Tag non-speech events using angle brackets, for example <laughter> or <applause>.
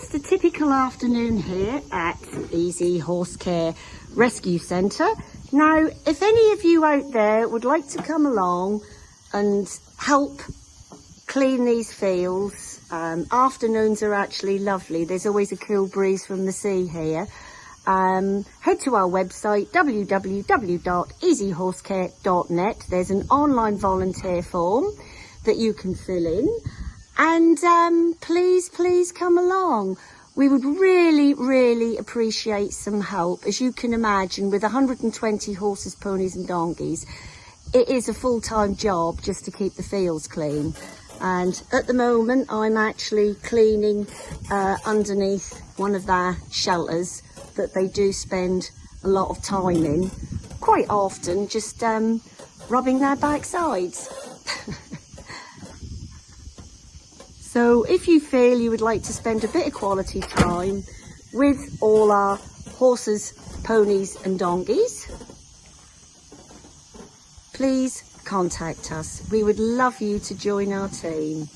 just a typical afternoon here at Easy Horse Care Rescue Centre. Now, if any of you out there would like to come along and help clean these fields, um, afternoons are actually lovely. There's always a cool breeze from the sea here. Um, head to our website www.easyhorsecare.net. There's an online volunteer form that you can fill in and um, please, please come along. We would really, really appreciate some help. As you can imagine, with 120 horses, ponies and donkeys, it is a full-time job just to keep the fields clean. And at the moment, I'm actually cleaning uh, underneath one of their shelters that they do spend a lot of time in, quite often just um, rubbing their backsides. <laughs> So if you feel you would like to spend a bit of quality time with all our horses, ponies and donkeys, please contact us. We would love you to join our team.